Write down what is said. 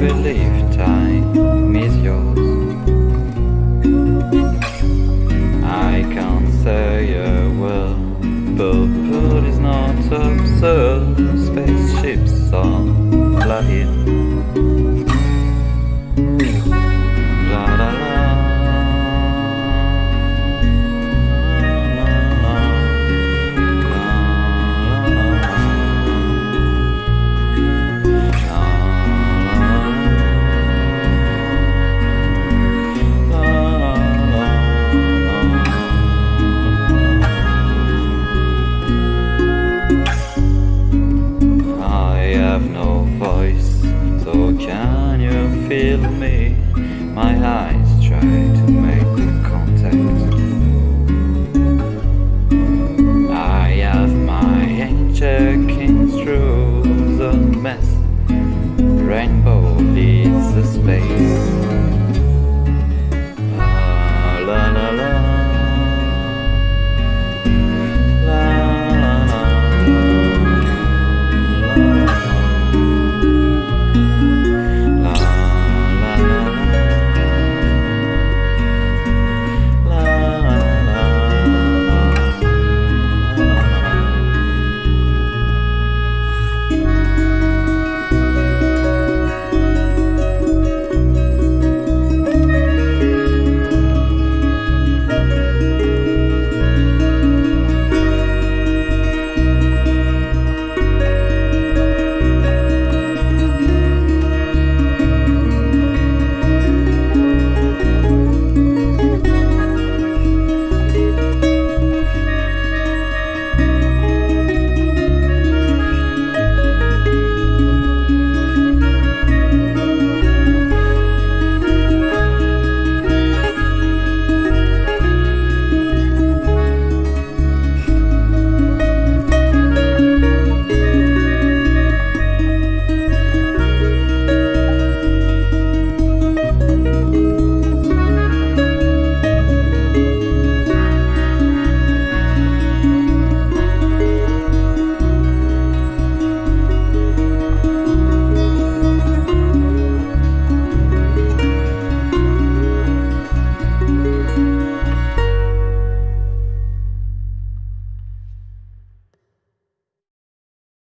believe time is yours. I can't say a word But food is not absurd Spaceships are flying. my eye.